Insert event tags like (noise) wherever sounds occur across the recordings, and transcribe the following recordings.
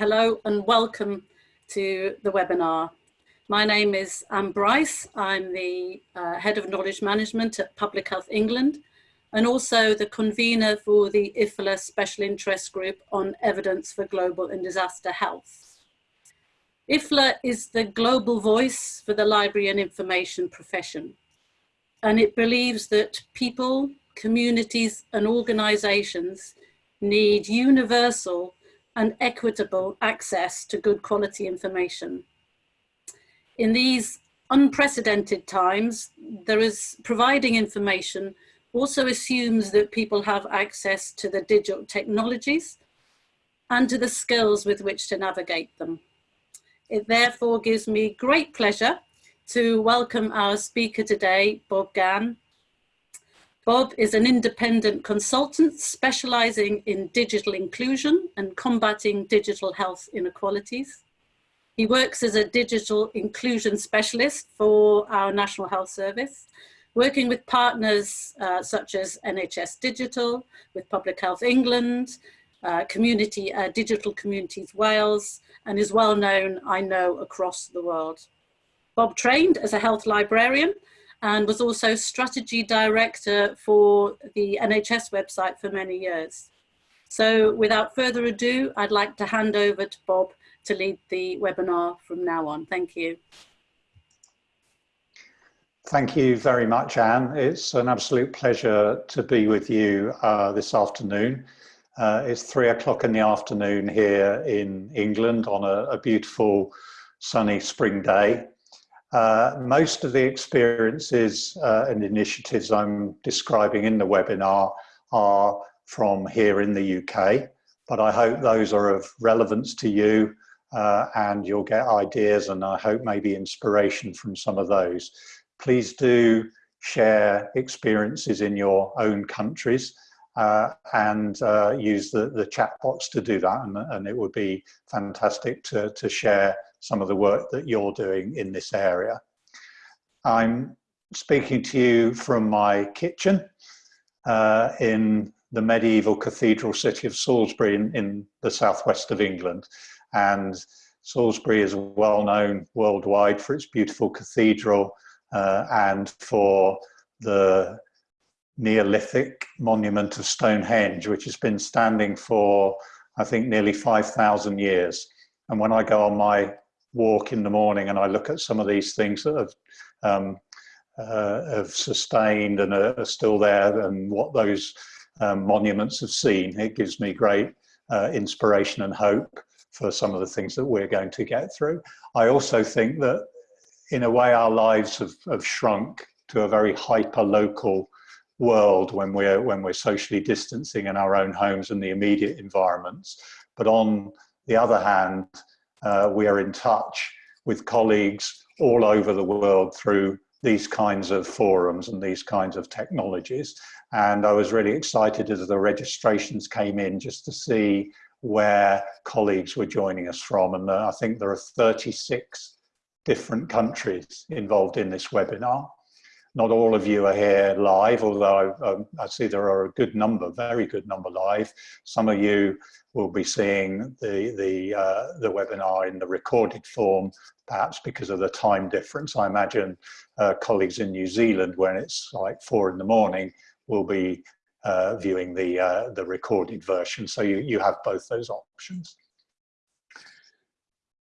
Hello and welcome to the webinar. My name is Anne Brice. I'm the uh, Head of Knowledge Management at Public Health England and also the convener for the IFLA Special Interest Group on Evidence for Global and Disaster Health. IFLA is the global voice for the library and information profession and it believes that people, communities and organisations need universal and equitable access to good quality information. In these unprecedented times, there is providing information also assumes that people have access to the digital technologies and to the skills with which to navigate them. It therefore gives me great pleasure to welcome our speaker today, Bob Gann, Bob is an independent consultant specializing in digital inclusion and combating digital health inequalities. He works as a digital inclusion specialist for our National Health Service, working with partners uh, such as NHS Digital, with Public Health England, uh, community, uh, Digital Communities Wales, and is well known, I know, across the world. Bob trained as a health librarian and was also strategy director for the NHS website for many years. So without further ado, I'd like to hand over to Bob to lead the webinar from now on. Thank you. Thank you very much, Anne. It's an absolute pleasure to be with you uh, this afternoon. Uh, it's three o'clock in the afternoon here in England on a, a beautiful sunny spring day. Uh, most of the experiences uh, and initiatives I'm describing in the webinar are from here in the UK, but I hope those are of relevance to you uh, and you'll get ideas and I hope maybe inspiration from some of those. Please do share experiences in your own countries uh, and uh, use the, the chat box to do that and, and it would be fantastic to, to share some of the work that you're doing in this area. I'm speaking to you from my kitchen uh, in the medieval cathedral city of Salisbury in, in, the southwest of England. And Salisbury is well known worldwide for its beautiful cathedral uh, and for the Neolithic monument of Stonehenge, which has been standing for, I think, nearly 5,000 years. And when I go on my walk in the morning and I look at some of these things that have, um, uh, have sustained and are, still there and what those um, monuments have seen, it gives me great uh, inspiration and hope for some of the things that we're going to get through. I also think that in a way our lives have, have shrunk to a very hyper-local world when we're when we're socially distancing in our own homes and the immediate environments but on the other hand uh, we are in touch with colleagues all over the world through these kinds of forums and these kinds of technologies. And I was really excited as the registrations came in just to see where colleagues were joining us from. And uh, I think there are 36 different countries involved in this webinar. Not all of you are here live, although I, um, I see there are a good number, very good number live. Some of you will be seeing the, the, uh, the webinar in the recorded form, perhaps because of the time difference. I imagine uh, colleagues in New Zealand, when it's like four in the morning, will be uh, viewing the, uh, the recorded version. So you, you have both those options.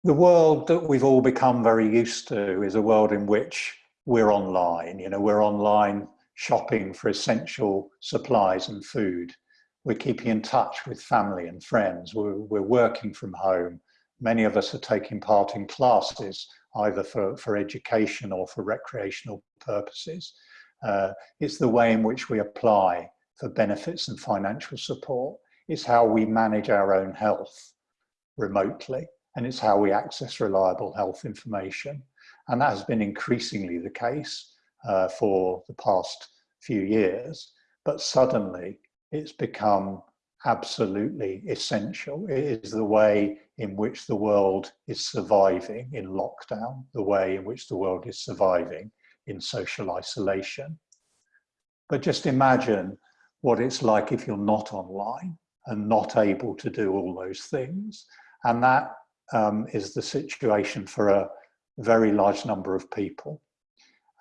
The world that we've all become very used to is a world in which we're online. You know, we're online shopping for essential supplies and food. We're keeping in touch with family and friends. We're, we're working from home. Many of us are taking part in classes, either for, for education or for recreational purposes. Uh, it's the way in which we apply for benefits and financial support. It's how we manage our own health remotely, and it's how we access reliable health information. And that has been increasingly the case uh, for the past few years. But suddenly it's become absolutely essential. It is the way in which the world is surviving in lockdown, the way in which the world is surviving in social isolation. But just imagine what it's like if you're not online and not able to do all those things. And that um, is the situation for a very large number of people.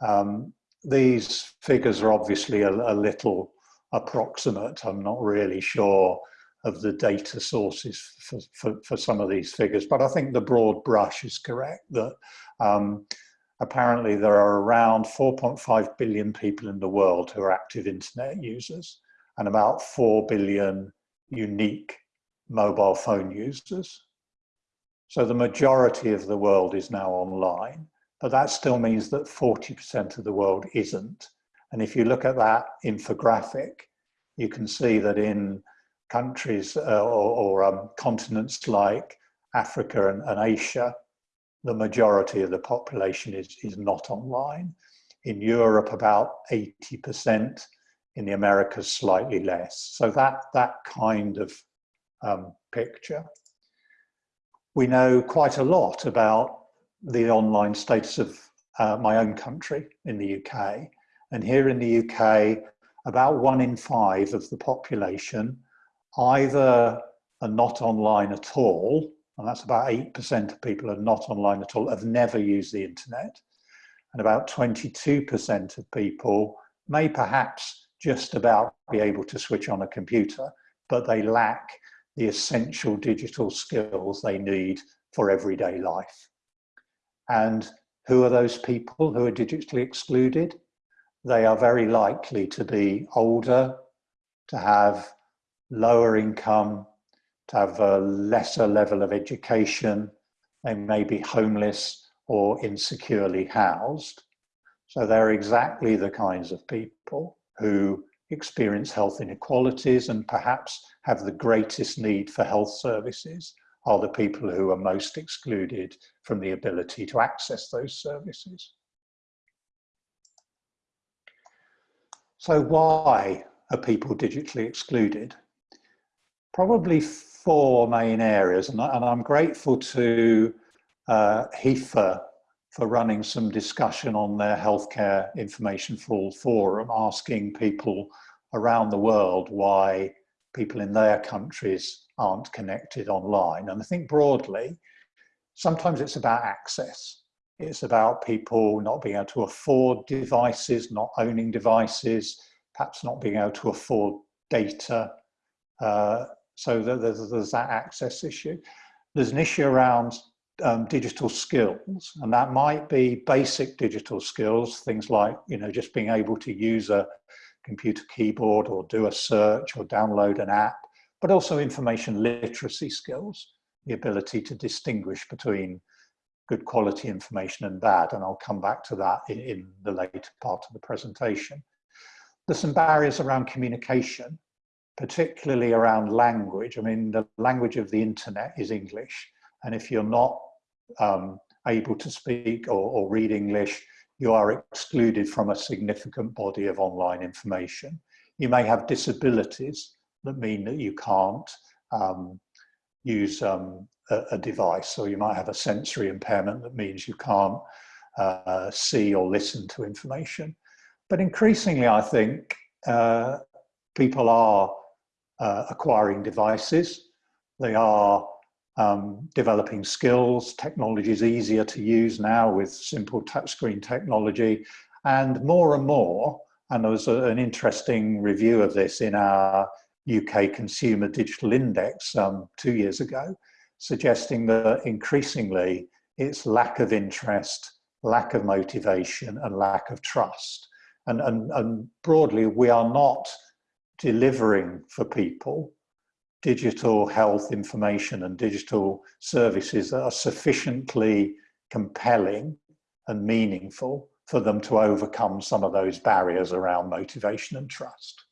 Um, these figures are obviously a, a, little approximate. I'm not really sure of the data sources for, for, for, some of these figures, but I think the broad brush is correct that um, apparently there are around 4.5 billion people in the world who are active internet users and about 4 billion unique mobile phone users. So the majority of the world is now online, but that still means that 40% of the world isn't. And if you look at that infographic, you can see that in countries uh, or, or um, continents like Africa and, and, Asia, the majority of the population is, is not online. In Europe, about 80%, in the Americas, slightly less. So that, that kind of um, picture we know quite a lot about the online status of uh, my own country in the UK. And here in the UK, about one in five of the population either are not online at all, and that's about 8% of people are not online at all, have never used the internet. And about 22% of people may perhaps just about be able to switch on a computer, but they lack the essential digital skills they need for everyday life. And who are those people who are digitally excluded? They are very likely to be older, to have lower income, to have a lesser level of education. They may be homeless or insecurely housed. So they're exactly the kinds of people who experience health inequalities and perhaps have the greatest need for health services are the people who are most excluded from the ability to access those services. So why are people digitally excluded? Probably four main areas, and, I, am grateful to uh, for running some discussion on their healthcare information for all forum, asking people around the world why people in their countries aren't connected online. And I think broadly, sometimes it's about access. It's about people not being able to afford devices, not owning devices, perhaps not being able to afford data. Uh, so there's, there's that access issue. There's an issue around um, digital skills, and that might be basic digital skills, things like you know just being able to use a computer keyboard or do a search or download an app, but also information literacy skills, the ability to distinguish between good quality information and bad, and I'll come back to that in, in the later part of the presentation. There's some barriers around communication, particularly around language. I mean, the language of the internet is English, and if you're not um, able to speak or, or read English, you are excluded from a significant body of online information. You may have disabilities that mean that you can't um, use um, a, a, device, or you might have a sensory impairment that means you can't uh, see or listen to information. But increasingly, I think uh, people are uh, acquiring devices. They are um, developing skills. Technology is easier to use now with simple touchscreen technology. And more and more, and there was a, an interesting review of this in our UK Consumer Digital Index um, two years ago, suggesting that increasingly it's lack of interest, lack of motivation, and lack of trust. And, and, and broadly, we are not delivering for people digital health information and digital services that are sufficiently compelling and meaningful for them to overcome some of those barriers around motivation and trust.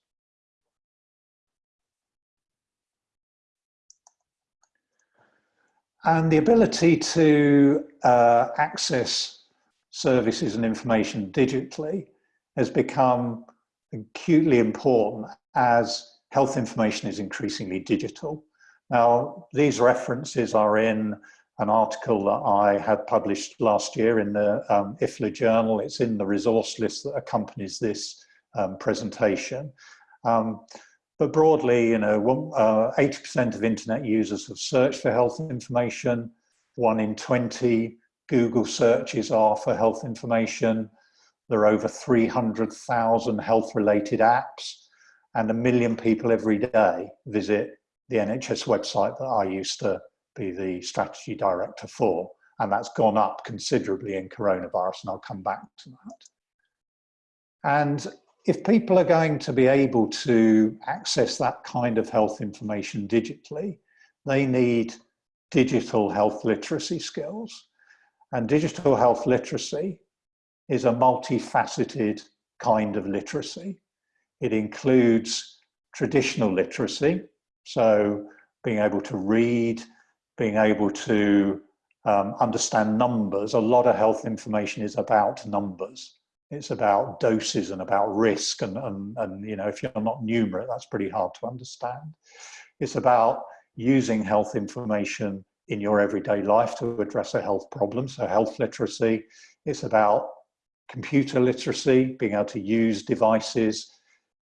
And the ability to uh, access services and information digitally has become acutely important as health information is increasingly digital. Now, these references are in an article that I had published last year in the um, IFLA journal. It's in the resource list that accompanies this um, presentation. Um, but broadly, you know, 80% uh, of internet users have searched for health information. One in 20 Google searches are for health information. There are over 300,000 health related apps and a million people every day visit the NHS website that I used to be the strategy director for. And that's gone up considerably in coronavirus, and I'll come back to that. And if people are going to be able to access that kind of health information digitally, they need digital health literacy skills. And digital health literacy is a multifaceted kind of literacy. It includes traditional literacy, so being able to read, being able to um, understand numbers. A lot of health information is about numbers. It's about doses and about risk and, and, and you know, if you're not numerate, that's pretty hard to understand. It's about using health information in your everyday life to address a health problem. So health literacy, it's about computer literacy, being able to use devices.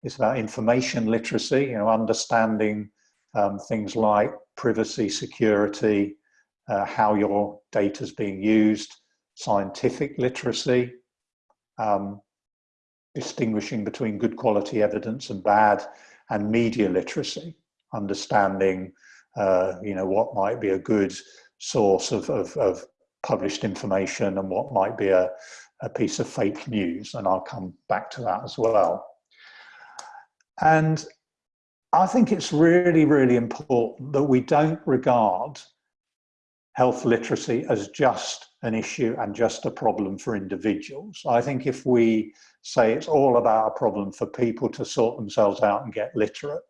It's about information literacy, you know, understanding um, things like privacy, security, uh, how your data is being used, scientific literacy, um, distinguishing between good quality evidence and bad, and media literacy, understanding uh, you know what might be a good source of, of, of, published information and what might be a, a piece of fake news, and I'll come back to that as well. And I think it's really, really important that we don't regard health literacy as just an issue and just a problem for individuals. I think if we say it's all about a problem for people to sort themselves out and get literate,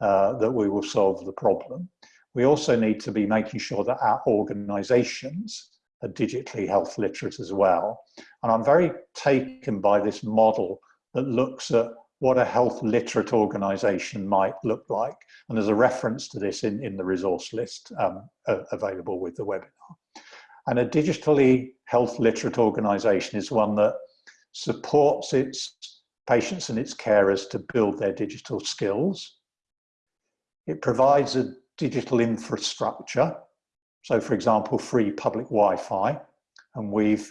uh, that we will solve the problem. We also need to be making sure that our organizations are digitally health literate as well. And I'm very taken by this model that looks at what a health literate organization might look like. And there's a reference to this in, in the resource list um, available with the webinar. And a digitally health literate organization is one that supports its patients and its carers to build their digital skills. It provides a digital infrastructure. So for example, free public Wi-Fi. And we've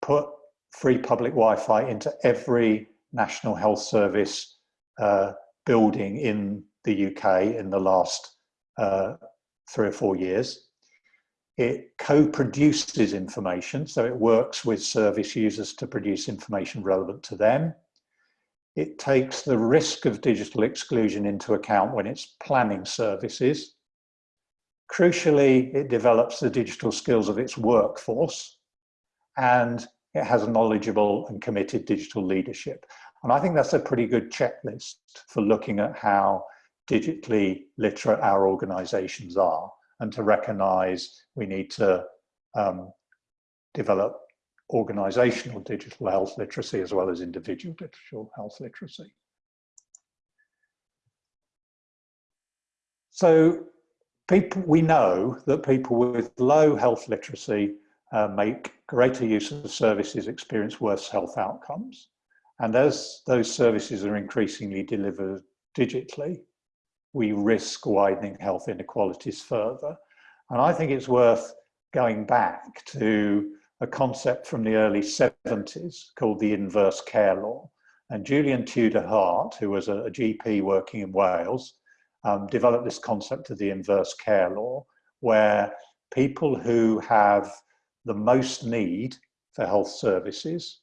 put free public Wi-Fi into every National Health Service uh, building in the UK in the last uh, three or four years. It co-produces information, so it works with service users to produce information relevant to them. It takes the risk of digital exclusion into account when it's planning services. Crucially, it develops the digital skills of its workforce and it has a knowledgeable and committed digital leadership. And I think that's a pretty good checklist for looking at how digitally literate our organizations are and to recognize we need to um, develop organizational digital health literacy as well as individual digital health literacy. So people, we know that people with low health literacy uh, make greater use of services, experience worse health outcomes. And as those services are increasingly delivered digitally, we risk widening health inequalities further. And I think it's worth going back to a concept from the early 70s called the inverse care law. And Julian Tudor Hart, who was a, GP working in Wales, um, developed this concept of the inverse care law, where people who have the most need for health services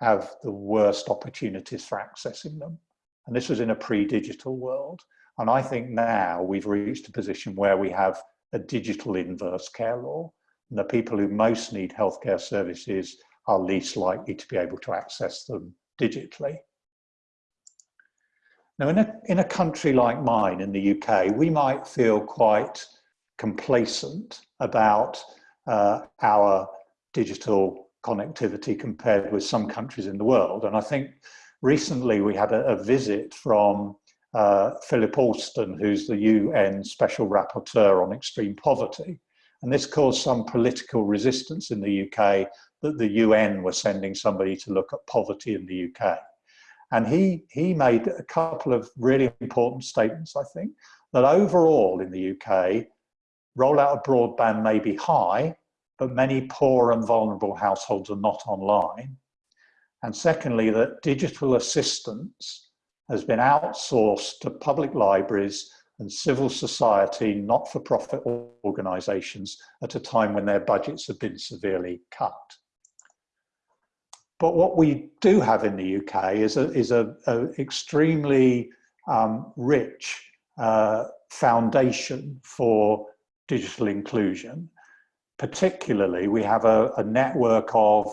have the worst opportunities for accessing them. And this was in a pre-digital world. And I think now we've reached a position where we have a digital inverse care law. And the people who most need healthcare services are least likely to be able to access them digitally. Now, in a, in a country like mine, in the UK, we might feel quite complacent about uh, our digital connectivity compared with some countries in the world. And I think recently we had a, a visit from uh, Philip Alston, who's the UN Special Rapporteur on Extreme Poverty. And this caused some political resistance in the UK that the UN were sending somebody to look at poverty in the UK. And he, he made a couple of really important statements, I think, that overall in the UK, rollout of broadband may be high, but many poor and vulnerable households are not online. And secondly, that digital assistance has been outsourced to public libraries and civil society, not-for-profit organisations at a time when their budgets have been severely cut. But what we do have in the UK is a, is a, a extremely um, rich uh, foundation for digital inclusion. Particularly, we have a, a network of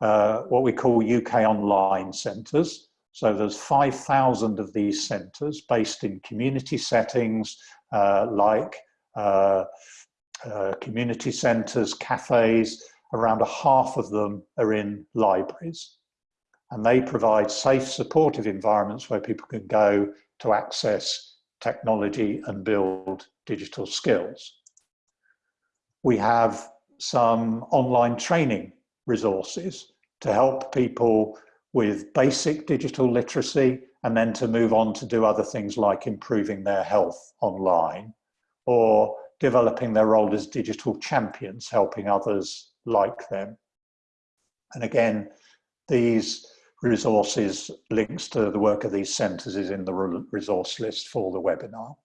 uh, what we call UK online centres, so there's 5,000 of these centres based in community settings uh, like uh, uh, community centres, cafes, around a half of them are in libraries. And they provide safe, supportive environments where people can go to access technology and build digital skills. We have some online training resources to help people with basic digital literacy and then to move on to do other things like improving their health online or developing their role as digital champions, helping others like them. And again, these resources, links to the work of these centres is in the resource list for the webinar.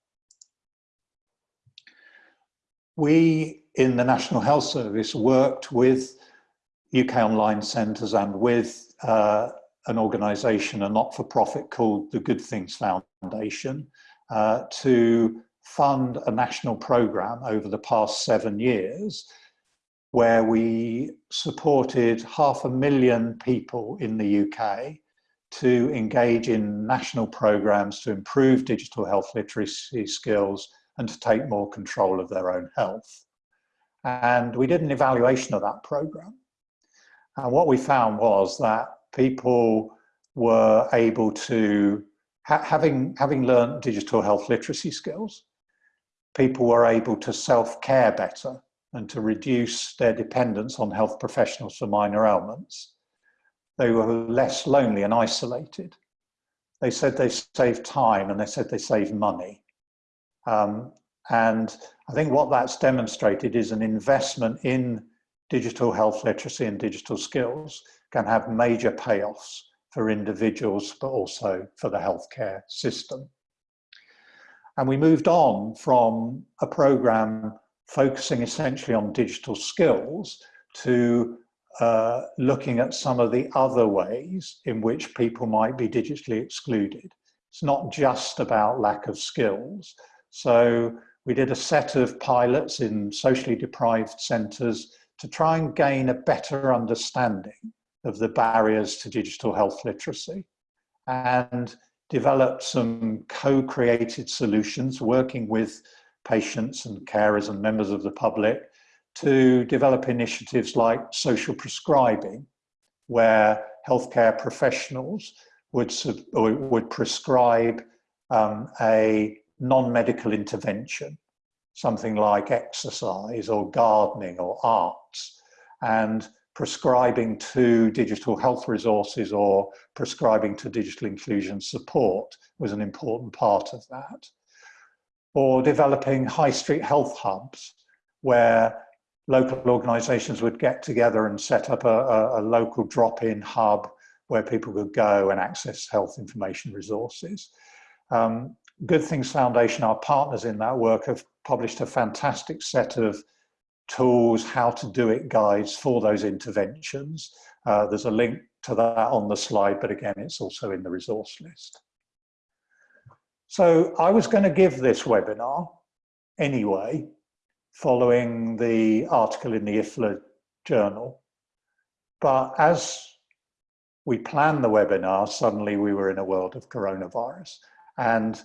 We in the National Health Service worked with UK Online Centres and with uh, an organisation, a not-for-profit called the Good Things Foundation, uh, to fund a national programme over the past seven years where we supported half a million people in the UK to engage in national programs to improve digital health literacy skills and to take more control of their own health. And we did an evaluation of that program. And what we found was that people were able to, ha having, having learned digital health literacy skills, people were able to self-care better and to reduce their dependence on health professionals for minor ailments. They were less lonely and isolated. They said they saved time and they said they saved money. Um, and I think what that's demonstrated is an investment in digital health literacy and digital skills can have major payoffs for individuals, but also for the healthcare system. And we moved on from a program focusing essentially on digital skills to uh, looking at some of the other ways in which people might be digitally excluded. It's not just about lack of skills. So we did a set of pilots in socially deprived centres to try and gain a better understanding of the barriers to digital health literacy and develop some co-created solutions working with patients and carers and members of the public to develop initiatives like social prescribing where healthcare professionals would, would prescribe um, a non-medical intervention something like exercise or gardening or arts and prescribing to digital health resources or prescribing to digital inclusion support was an important part of that. Or developing high street health hubs where local organisations would get together and set up a, a, a local drop-in hub where people could go and access health information resources. Um, Good Things Foundation, our partners in that work, have published a fantastic set of tools, how to do it guides for those interventions. Uh, there's a link to that on the slide, but again, it's also in the resource list. So I was going to give this webinar anyway, following the article in the IFLA journal. But as we planned the webinar, suddenly we were in a world of coronavirus. And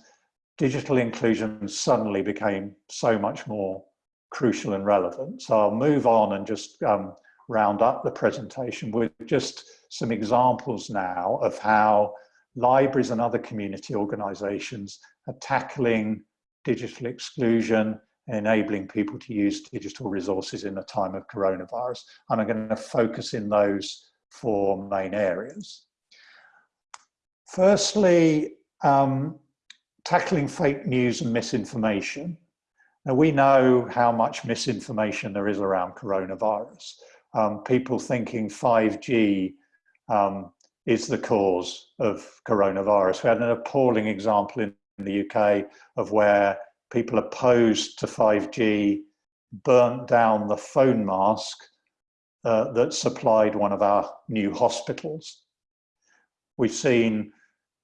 digital inclusion suddenly became so much more crucial and relevant. So I'll move on and just um, round up the presentation with just some examples now of how libraries and other community organizations are tackling digital exclusion and enabling people to use digital resources in the time of coronavirus. And I'm going to focus in those four main areas. Firstly, um, tackling fake news and misinformation. Now we know how much misinformation there is around coronavirus. Um, people thinking 5G um, is the cause of coronavirus. We had an appalling example in the UK of where people opposed to 5G burnt down the phone mask uh, that supplied one of our new hospitals. We've seen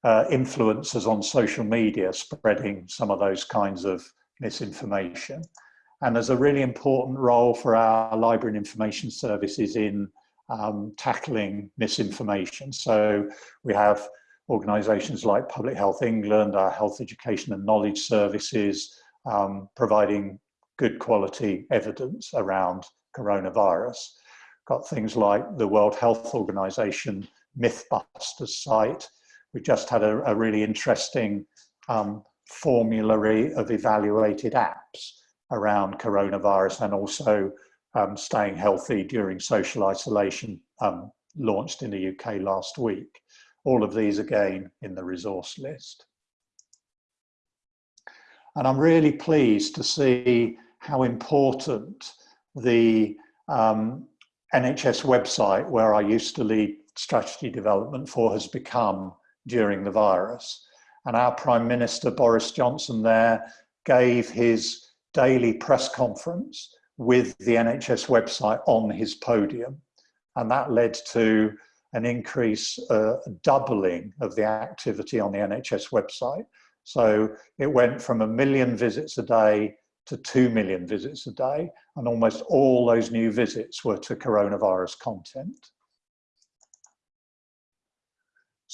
uh, influencers on social media spreading some of those kinds of misinformation. And there's a really important role for our library and information services in um, tackling misinformation. So we have organisations like Public Health England, our Health Education and Knowledge Services, um, providing good quality evidence around coronavirus. Got things like the World Health Organization Mythbusters site. We just had a, a really interesting um, formulary of evaluated apps around coronavirus and also um, staying healthy during social isolation um, launched in the UK last week. All of these again in the resource list. And I'm really pleased to see how important the um, NHS website, where I used to lead strategy development for, has become during the virus. And our Prime Minister, Boris Johnson, there gave his daily press conference with the NHS website on his podium. And that led to an increase, uh, doubling of the activity on the NHS website. So it went from a million visits a day to 2 million visits a day, and almost all those new visits were to coronavirus content.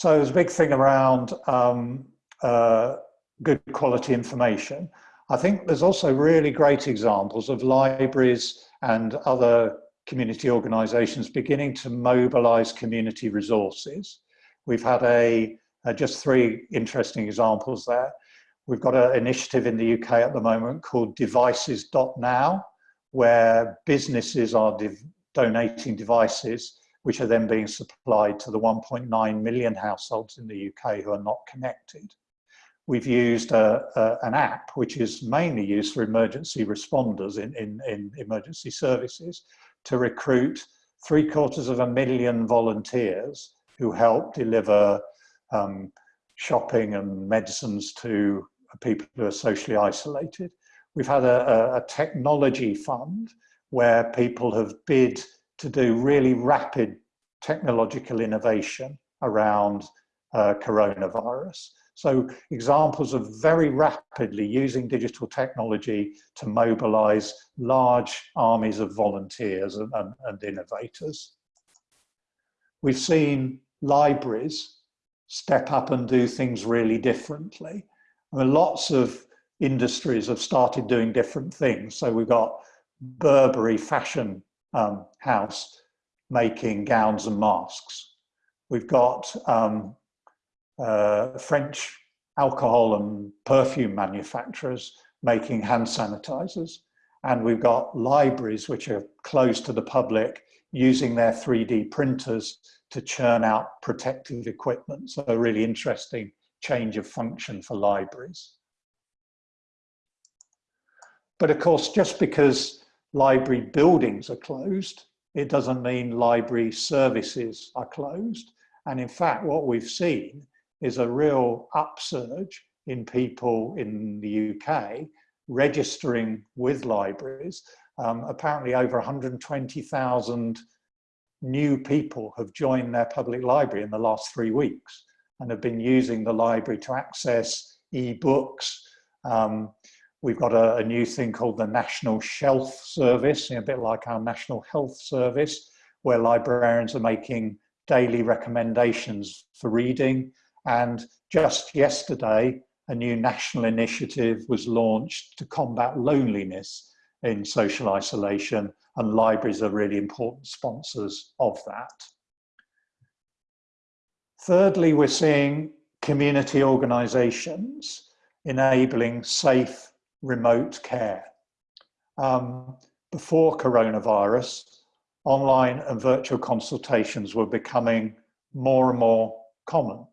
So there's a big thing around um, uh, good quality information. I think there's also really great examples of libraries and other community organisations beginning to mobilise community resources. We've had a, uh, just three interesting examples there. We've got an initiative in the UK at the moment called devices.now, where businesses are donating devices which are then being supplied to the 1.9 million households in the UK who are not connected. We've used a, a, an app which is mainly used for emergency responders in, in, in emergency services to recruit three quarters of a million volunteers who help deliver um, shopping and medicines to people who are socially isolated. We've had a, a, technology fund where people have bid to do really rapid technological innovation around uh, coronavirus. So examples of very rapidly using digital technology to mobilize large armies of volunteers and, and, and innovators. We've seen libraries step up and do things really differently. I mean, lots of industries have started doing different things. So we've got Burberry fashion um, house making gowns and masks. We've got um, uh, French alcohol and perfume manufacturers making hand sanitizers. And we've got libraries which are closed to the public using their 3D printers to churn out protective equipment. So a really interesting change of function for libraries. But of course, just because library buildings are closed, it doesn't mean library services are closed. And in fact, what we've seen is a real upsurge in people in the UK registering with libraries. Um, apparently over 120,000 new people have joined their public library in the last three weeks and have been using the library to access e-books. Um, we've got a, a, new thing called the National Shelf Service, a bit like our National Health Service, where librarians are making daily recommendations for reading. And just yesterday, a new national initiative was launched to combat loneliness in social isolation, and libraries are really important sponsors of that. Thirdly, we're seeing community organisations enabling safe remote care. Um, before coronavirus, online and virtual consultations were becoming more and more common.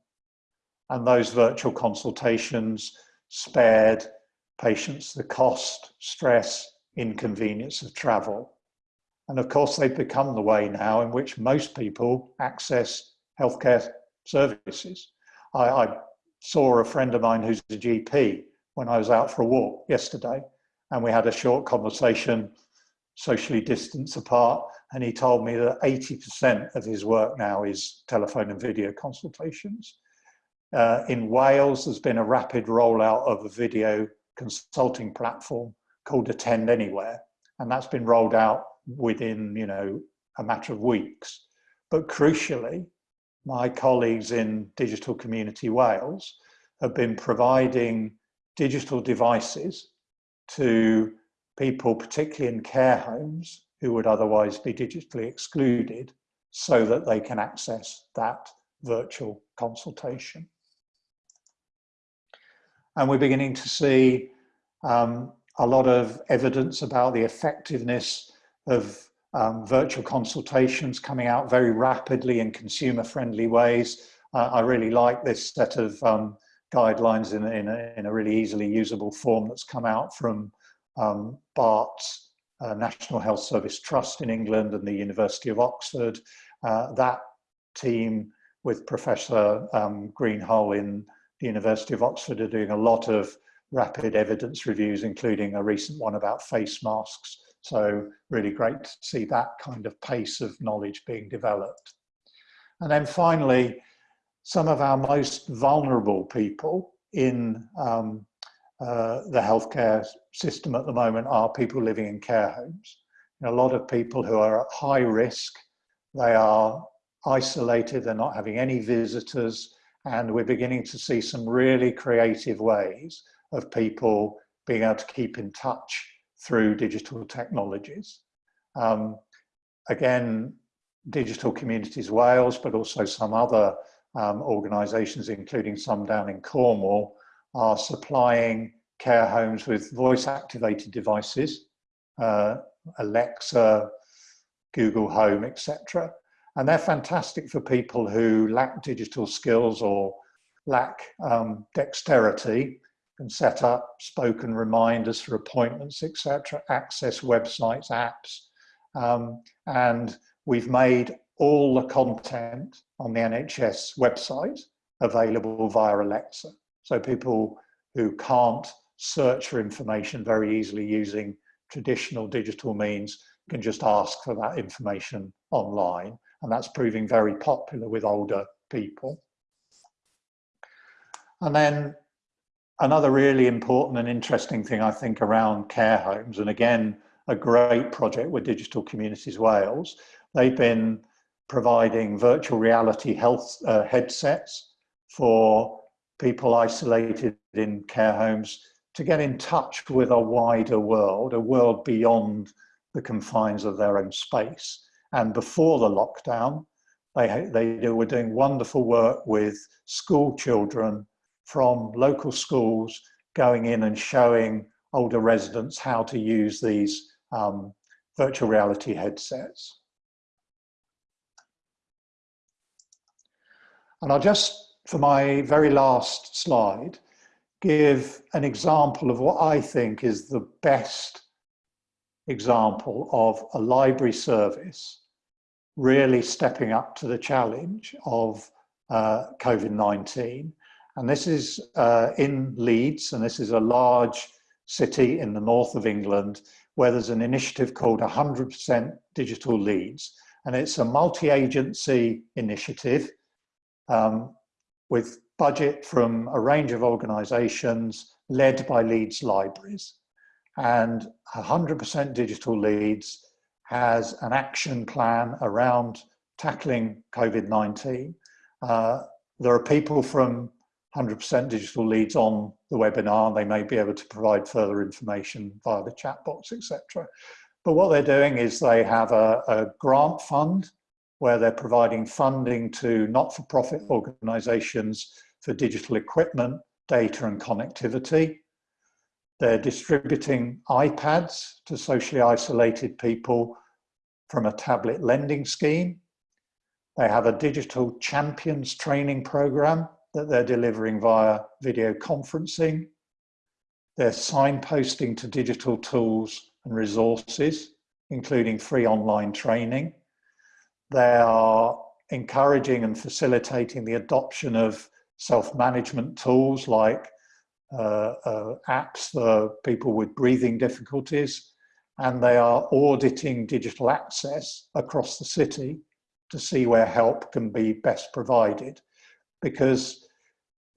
and those virtual consultations spared patients the cost, stress, inconvenience of travel. And of course, they've become the way now in which most people access healthcare services. I, I saw a friend of mine who's a GP when I was out for a walk yesterday, and we had a short conversation, socially distanced apart, and he told me that 80% of his work now is telephone and video consultations. Uh, in Wales, there's been a rapid rollout of a video consulting platform called Attend Anywhere, and that's been rolled out within, you know, a matter of weeks. But crucially, my colleagues in Digital Community Wales have been providing digital devices to people, particularly in care homes, who would otherwise be digitally excluded, so that they can access that virtual consultation. And we're beginning to see um, a lot of evidence about the effectiveness of um, virtual consultations coming out very rapidly in consumer friendly ways. Uh, I really like this set of um, guidelines in, in, a, in, a, really easily usable form that's come out from um, Bart's uh, National Health Service Trust in England and the University of Oxford. Uh, that team with Professor um, in the University of Oxford are doing a lot of rapid evidence reviews, including a recent one about face masks so really great to see that kind of pace of knowledge being developed. And then finally, some of our most vulnerable people in um, uh, the healthcare system at the moment are people living in care homes. a lot of people who are at high risk, they are isolated, they're not having any visitors, and we're beginning to see some really creative ways of people being able to keep in touch through digital technologies. Um, again, Digital Communities Wales, but also some other um, organisations, including some down in Cornwall, are supplying care homes with voice-activated devices, uh, Alexa, Google Home, etc. And they're fantastic for people who lack digital skills or lack um, dexterity and set up spoken reminders for appointments, etc., access websites, apps. Um, and we've made all the content on the NHS website available via Alexa. So people who can't search for information very easily using traditional digital means can just ask for that information online. And that's proving very popular with older people. And then another really important and interesting thing I think around care homes, and again, a great project with Digital Communities Wales, they've been providing virtual reality health uh, headsets for people isolated in care homes to get in touch with a wider world, a world beyond the confines of their own space. And before the lockdown, they, they were doing wonderful work with school children from local schools going in and showing older residents how to use these um, virtual reality headsets. And I'll just, for my very last slide, give an example of what I think is the best example of a library service really stepping up to the challenge of uh, COVID-19 and this is uh, in Leeds, and this is a large city in the north of England where there's an initiative called 100% Digital Leeds. And it's a multi-agency initiative um, with budget from a range of organisations led by Leeds Libraries. And 100% Digital Leeds has an action plan around tackling COVID-19. Uh, there are people from 100% digital Leeds on the webinar. They may be able to provide further information via the chat box, etc. But what they're doing is they have a, a grant fund where they're providing funding to not-for-profit organizations for digital equipment, data and connectivity. They're distributing iPads to socially isolated people from a tablet lending scheme. They have a digital champions training program that they're delivering via video conferencing. They're signposting to digital tools and resources, including free online training. They are encouraging and facilitating the adoption of self-management tools like uh, uh, apps for people with breathing difficulties, and they are auditing digital access across the city to see where help can be best provided. Because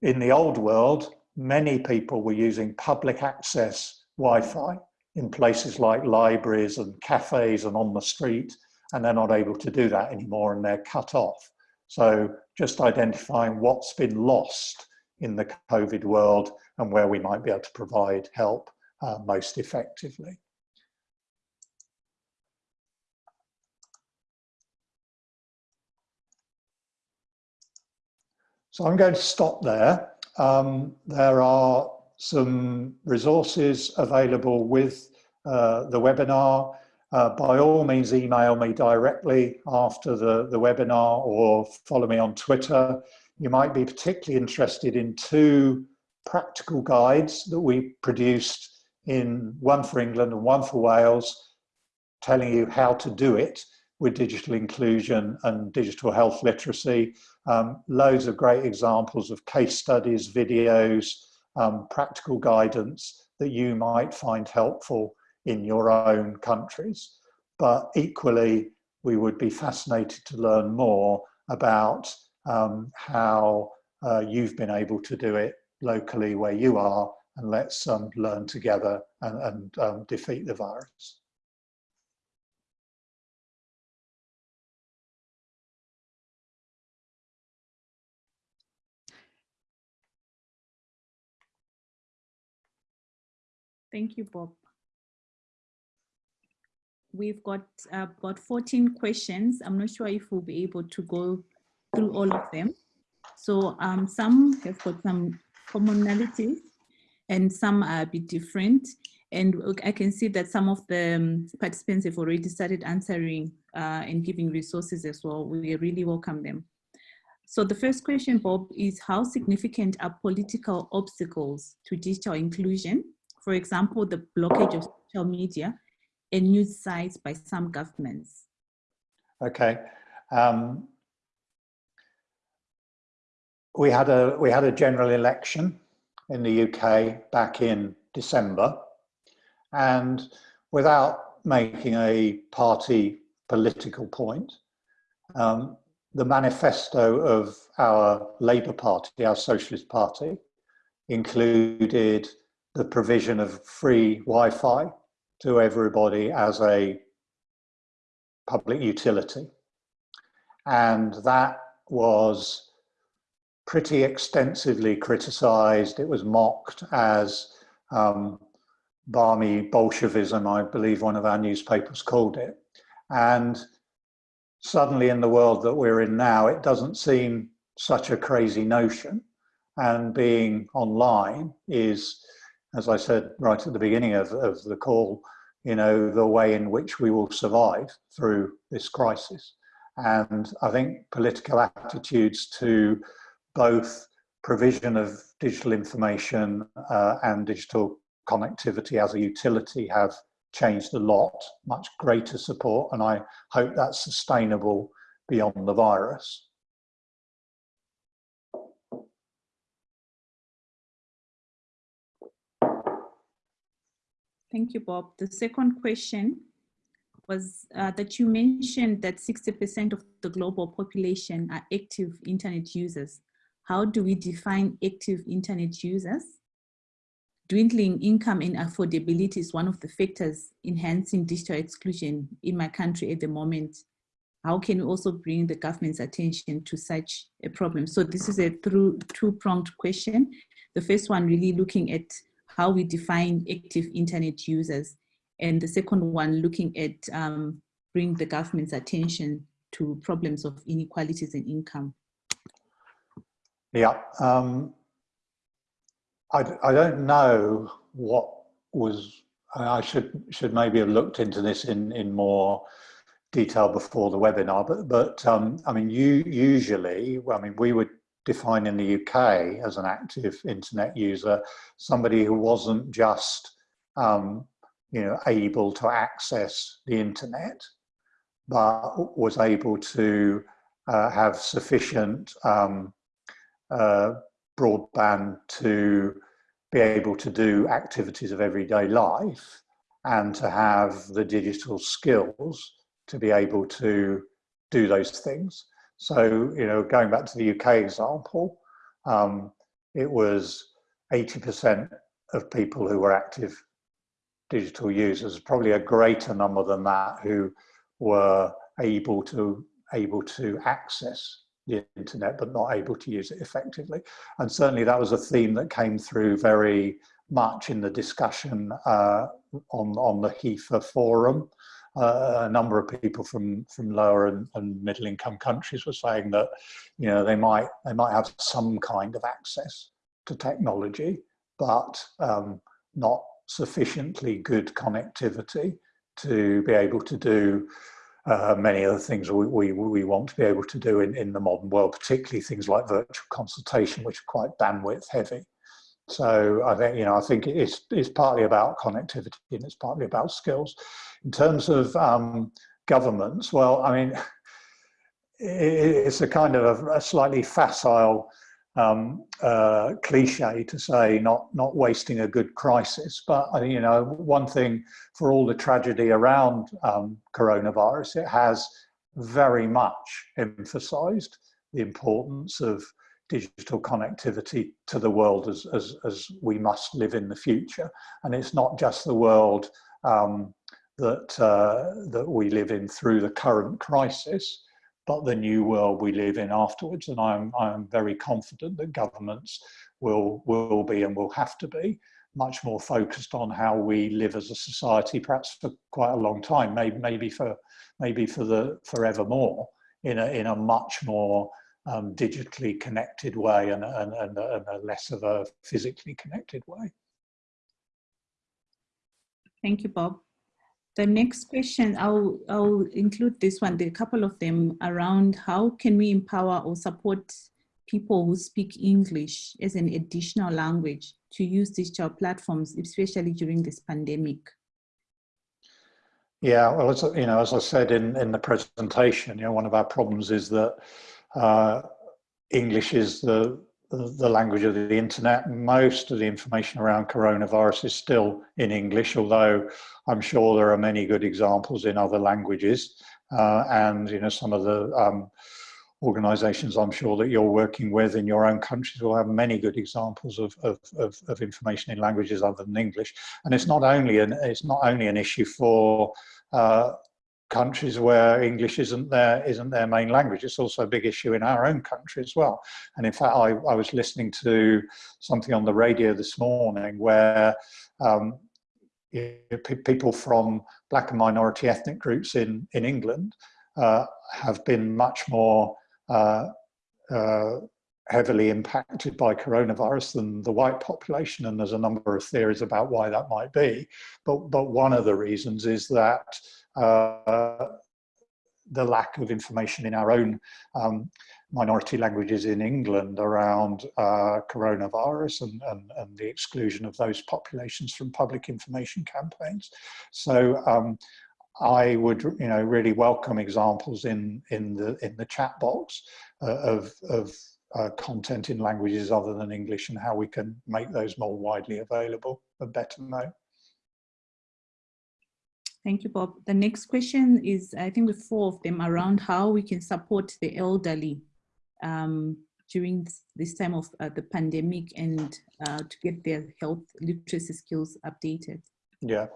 in the old world, many people were using public access Wi-Fi in places like libraries and cafes and on the street, and they're not able to do that anymore and they're cut off. So just identifying what's been lost in the COVID world and where we might be able to provide help uh, most effectively. So I'm going to stop there. Um, there are some resources available with uh, the webinar. Uh, by all means, email me directly after the, the webinar or follow me on Twitter. You might be particularly interested in two practical guides that we produced in one for England and one for Wales, telling you how to do it with digital inclusion and digital health literacy. Um, loads of great examples of case studies, videos, um, practical guidance that you might find helpful in your own countries. But equally, we would be fascinated to learn more about um, how uh, you've been able to do it locally where you are and let's um, learn together and, and um, defeat the virus. Thank you, Bob. We've got uh, about 14 questions. I'm not sure if we'll be able to go through all of them. So um, some have got some commonalities and some are a bit different. And I can see that some of the um, participants have already started answering uh, and giving resources as well. We really welcome them. So the first question, Bob, is how significant are political obstacles to digital inclusion for example, the blockage of social media and news sites by some governments? Okay. Um, we had a we had a general election in the UK back in December, and without making a party political point, um, the manifesto of our Labour Party, our Socialist Party, included the provision of free Wi-Fi to everybody as a public utility. And that was pretty extensively criticized. It was mocked as um, balmy Bolshevism, I believe one of our newspapers called it. And suddenly in the world that we're in now, it doesn't seem such a crazy notion. And being online is as I said right at the beginning of, of the call, you know, the way in which we will survive through this crisis. And I think political attitudes to both provision of digital information uh, and digital connectivity as a utility have changed a lot, much greater support, and I hope that's sustainable beyond the virus. Thank you, Bob. The second question was uh, that you mentioned that 60% of the global population are active internet users. How do we define active internet users? Dwindling income and affordability is one of the factors enhancing digital exclusion in my country at the moment. How can we also bring the government's attention to such a problem? So this is a through two-pronged question. The first one really looking at how we define active internet users. And the second one, looking at um, bring the government's attention to problems of inequalities in income. Yeah, um, I, I don't know what was, I should should maybe have looked into this in, in more detail before the webinar, but, but um, I mean, you usually, I mean, we would define in the UK as an active internet user somebody who wasn't just um, you know able to access the internet but was able to uh, have sufficient um, uh, broadband to be able to do activities of everyday life and to have the digital skills to be able to do those things. So, you know, going back to the UK example, um, it was 80% of people who were active digital users, probably a greater number than that who were able to able to access the internet but not able to use it effectively. And certainly that was a theme that came through very much in the discussion uh, on, on the HIFA forum. A number of people from, from lower and, and middle income countries were saying that, you know, they might, they might have some kind of access to technology, but um, not sufficiently good connectivity to be able to do uh, many of the things we, we, we, want to be able to do in, in the modern world, particularly things like virtual consultation, which are quite bandwidth heavy. So I think, you know, I think it's, it's partly about connectivity and it's partly about skills. In terms of um, governments, well, I mean, (laughs) it's a kind of a, slightly facile um, uh, cliche to say not not wasting a good crisis. But you know, one thing for all the tragedy around um, coronavirus, it has very much emphasised the importance of digital connectivity to the world as, as, as we must live in the future. And it's not just the world um, that, uh, that we live in through the current crisis, but the new world we live in afterwards. And I'm, I'm very confident that governments will, will be and will have to be much more focused on how we live as a society, perhaps for quite a long time, maybe, maybe for maybe for the forevermore, in a in a much more um, digitally connected way and, and, and, and a less of a physically connected way. Thank you, Bob. The next question, I'll, I'll include this one, there are a couple of them around how can we empower or support people who speak English as an additional language to use digital platforms, especially during this pandemic? Yeah, well, as, you know, as I said in, in the presentation, you know, one of our problems is that uh, English is the the language of the internet. Most of the information around coronavirus is still in English, although I'm sure there are many good examples in other languages. Uh, and you know, some of the um, organizations I'm sure that you're working with in your own countries will have many good examples of, of, of, of information in languages other than English. And it's not only an, it's not only an issue for uh, countries where English isn't their isn't their main language. It's also a big issue in our own country as well. And in fact, I, I was listening to something on the radio this morning where um, people from black and minority ethnic groups in in England uh, have been much more uh, uh, heavily impacted by coronavirus than the white population and there's a number of theories about why that might be but but one of the reasons is that the lack of information in our own um, minority languages in England around uh, coronavirus and, and, and, the exclusion of those populations from public information campaigns. So um, I would, you know, really welcome examples in in the in the chat box uh, of of uh, content in languages other than English and how we can make those more widely available and better known. Thank you, Bob. The next question is, I think with four of them around how we can support the elderly um, during this, time of uh, the pandemic and uh, to get their health literacy skills updated. Yeah.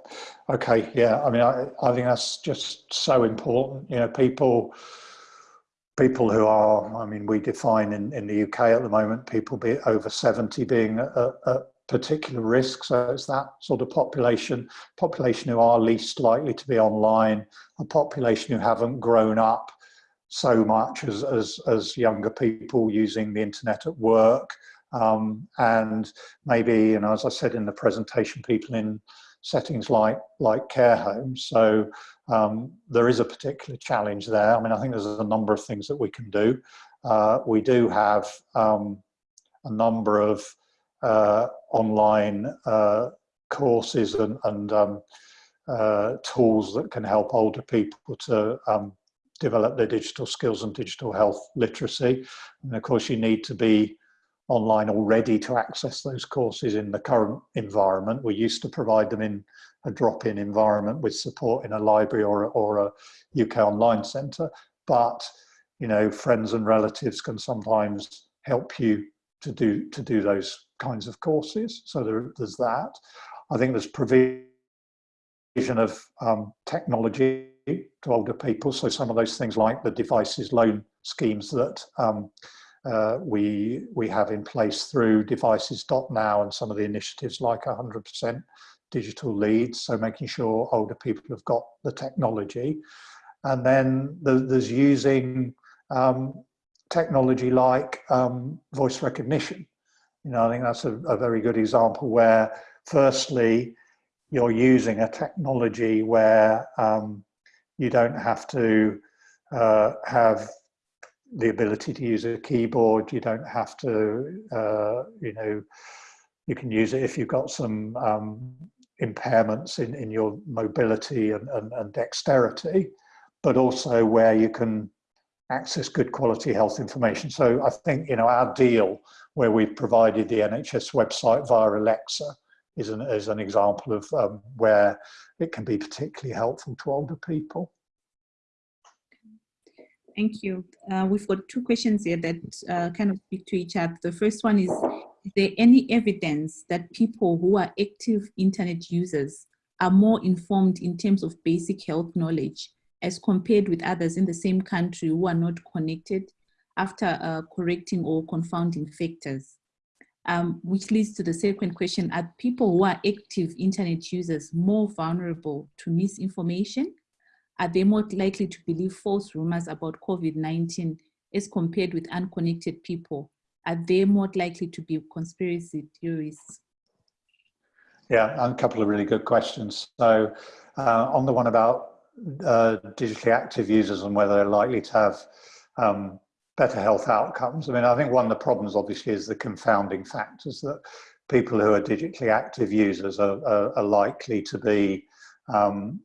Okay. Yeah. I mean, I, I think that's just so important. You know, people, people who are, I mean, we define in, in the UK at the moment, people be over 70 being a, a, particular risk. So it's that sort of population, population who are least likely to be online, a population who haven't grown up so much as, as, as younger people using the internet at work. Um, and maybe, you know, as I said in the presentation, people in settings like, like care homes. So um, there is a particular challenge there. I mean, I think there's a number of things that we can do. uh, we do have um, a number of online uh, courses and, and um, uh, tools that can help older people to um, develop their digital skills and digital health literacy. And of course, you need to be online already to access those courses in the current environment. We used to provide them in a drop-in environment with support in a library or, or a UK online centre, but you know, friends and relatives can sometimes help you to do to do those kinds of courses. So there, there's that. I think there's provision of um, technology to older people. So some of those things like the devices loan schemes that um, uh, we we have in place through devices.now and some of the initiatives like 100% digital Leeds. So making sure older people have got the technology. And then the, there's using um, technology like um, voice recognition. You know, I think that's a, a very good example where firstly, you're using a technology where um, you don't have to uh, have the ability to use a keyboard. You don't have to, uh, you know, you can use it if you've got some um, impairments in, in your mobility and, and, and, dexterity, but also where you can access good quality health information. So I think, you know, our deal where we've provided the NHS website via Alexa is an, is an example of um, where it can be particularly helpful to older people. Thank you. Uh, we've got two questions here that uh, kind of speak to each other. The first one is, is there any evidence that people who are active internet users are more informed in terms of basic health knowledge as compared with others in the same country who are not connected after uh, correcting or confounding factors? um, which leads to the second question, are people who are active internet users more vulnerable to misinformation? Are they more likely to believe false rumors about COVID-19 as compared with unconnected people? Are they more likely to be conspiracy theorists? Yeah, a couple of really good questions. So uh, on the one about uh, digitally active users and whether they're likely to have um, better health outcomes. I mean, I think one of the problems obviously is the confounding factors that people who are digitally active users are, are, are likely to be, um,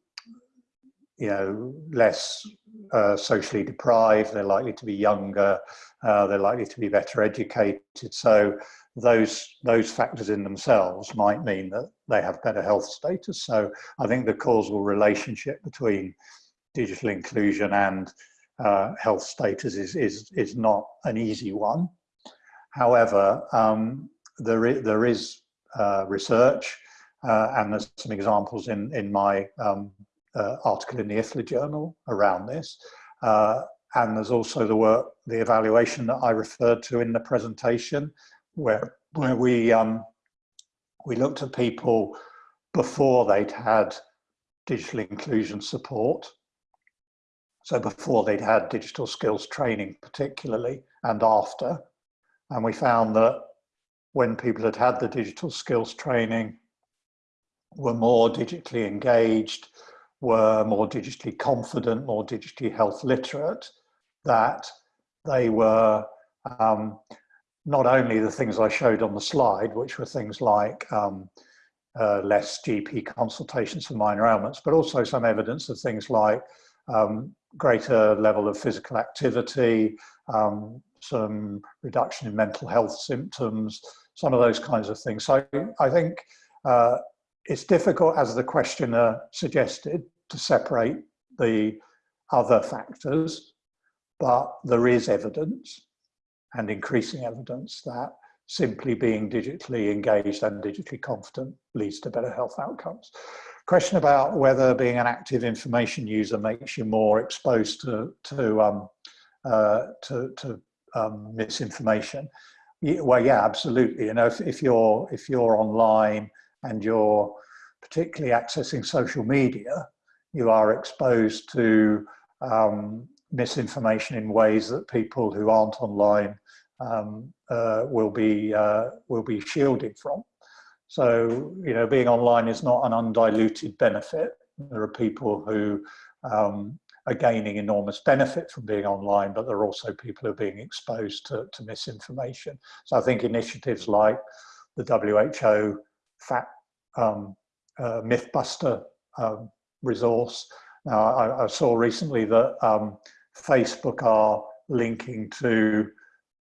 you know, less uh, socially deprived, they're likely to be younger, uh, they're likely to be better educated. So those, those factors in themselves might mean that they have better health status. So I think the causal relationship between digital inclusion and uh, health status is, is, is not an easy one. However, um, there, is, there is uh, research uh, and there's some examples in, in my um, uh, article in the IFLA journal around this. Uh, and there's also the work, the evaluation that I referred to in the presentation where, where we, um, we looked at people before they'd had digital inclusion support so before they'd had digital skills training particularly and after. And we found that when people had had the digital skills training, were more digitally engaged, were more digitally confident, more digitally health literate, that they were um, not only the things I showed on the slide, which were things like um, uh, less GP consultations for minor ailments, but also some evidence of things like um, greater level of physical activity, um, some reduction in mental health symptoms, some of those kinds of things. So I think uh, it's difficult, as the questioner suggested, to separate the other factors, but there is evidence and increasing evidence that simply being digitally engaged and digitally confident leads to better health outcomes question about whether being an active information user makes you more exposed to to um, uh, to, to um, misinformation. Well, yeah, absolutely. You know, if, if you're if you're online and you're particularly accessing social media, you are exposed to um, misinformation in ways that people who aren't online um, uh, will be uh, will be shielded from. So, you know, being online is not an undiluted benefit. There are people who um, are gaining enormous benefit from being online, but there are also people who are being exposed to, to misinformation. So I think initiatives like the WHO fact um, uh, Mythbuster um, resource. Now, I, I, saw recently that um, Facebook are linking to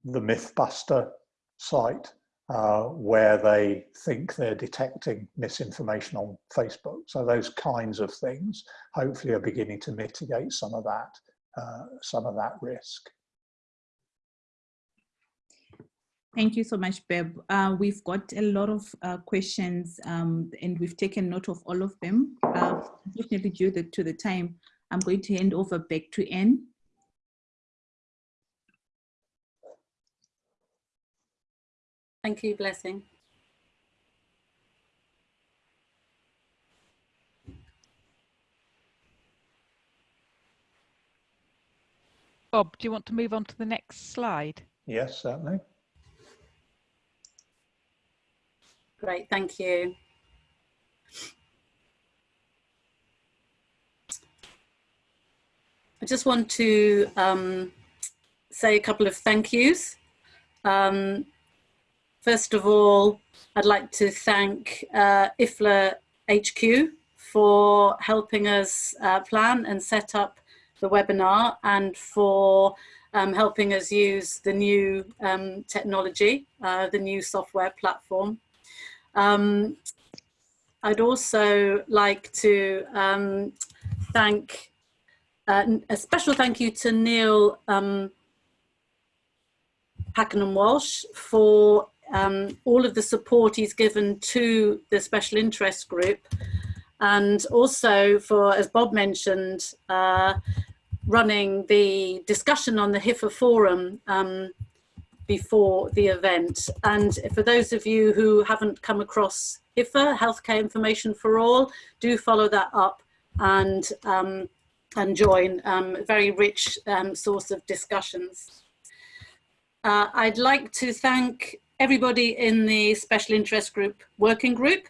the Mythbuster site uh, where they think they're detecting misinformation on Facebook. So those kinds of things hopefully are beginning to mitigate some of that, uh, some of that risk. Thank you so much, Beb. Uh, we've got a lot of uh, questions um, and we've taken note of all of them. Uh, due the, to the time, I'm going to hand over back to Anne. Thank you, Blessing. Bob, do you want to move on to the next slide? Yes, certainly. Great, thank you. I just want to um, say a couple of thank yous. Um, first of all, I'd like to thank uh, IFLA HQ for helping us uh, plan and set up the webinar and for um, helping us use the new um, technology, uh, the new software platform. Um, I'd also like to um, thank, uh, a special thank you to Neil um, Pakenham Walsh for um, all of the support he's given to the special interest group and also for, as Bob mentioned, uh, running the discussion on the HIFA forum um, before the event. And for those of you who haven't come across HIFA, Healthcare Information for All, do follow that up and, um, and join um, a very rich um, source of discussions. Uh, I'd like to thank everybody in the Special Interest Group Working Group,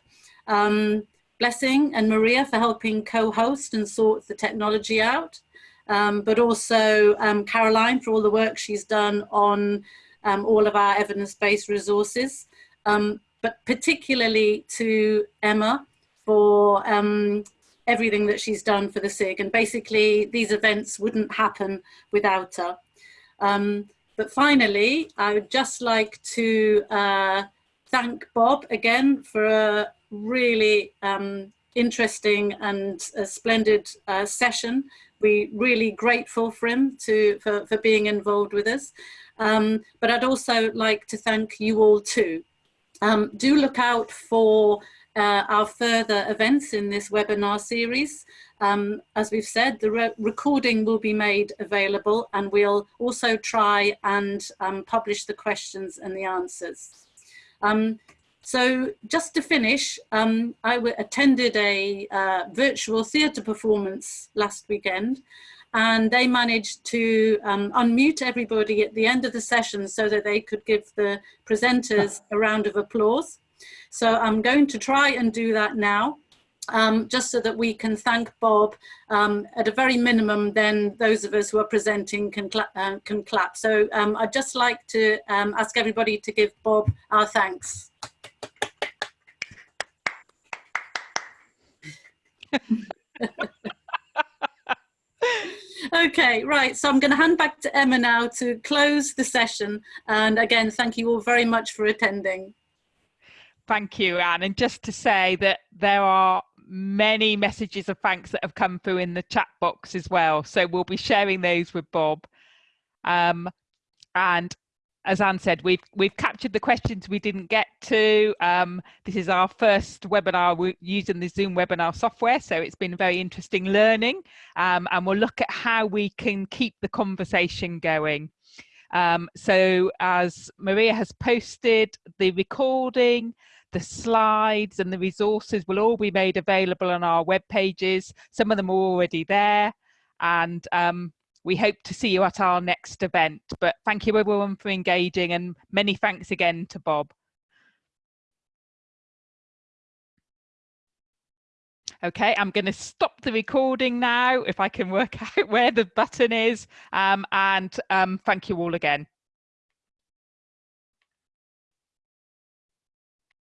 um, Blessing and Maria for helping co-host and sort the technology out, um, but also um, Caroline for all the work she's done on um, all of our evidence-based resources, um, but particularly to Emma for um, everything that she's done for the SIG. And basically, these events wouldn't happen without her. Um, but finally, I would just like to uh, thank Bob again for a really um, interesting and splendid uh, session. We're really grateful for him to for, for being involved with us. Um, but I'd also like to thank you all too. Um, do look out for uh, our further events in this webinar series. Um, as we've said, the re recording will be made available and we'll also try and um, publish the questions and the answers. Um, so just to finish, um, I attended a uh, virtual theatre performance last weekend and they managed to um, unmute everybody at the end of the session so that they could give the presenters a round of applause. So I'm going to try and do that now. Um, just so that we can thank Bob um, at a very minimum, then those of us who are presenting can, cla uh, can clap. So um, I'd just like to um, ask everybody to give Bob our thanks. Okay, right. So I'm going to hand back to Emma now to close the session. And again, thank you all very much for attending. Thank you, Anne. And just to say that there are many messages of thanks that have come through in the chat box as well. So we'll be sharing those with Bob. Um, and as Anne said, we've we've captured the questions we didn't get to. Um, this is our first webinar using the Zoom webinar software, so it's been very interesting learning. Um, and we'll look at how we can keep the conversation going. Um, so as Maria has posted, the recording, the slides and the resources will all be made available on our web pages. Some of them are already there. And um, we hope to see you at our next event. But thank you everyone for engaging and many thanks again to Bob. Okay, I'm going to stop the recording now if I can work (laughs) out where the button is. Um, and um, thank you all again.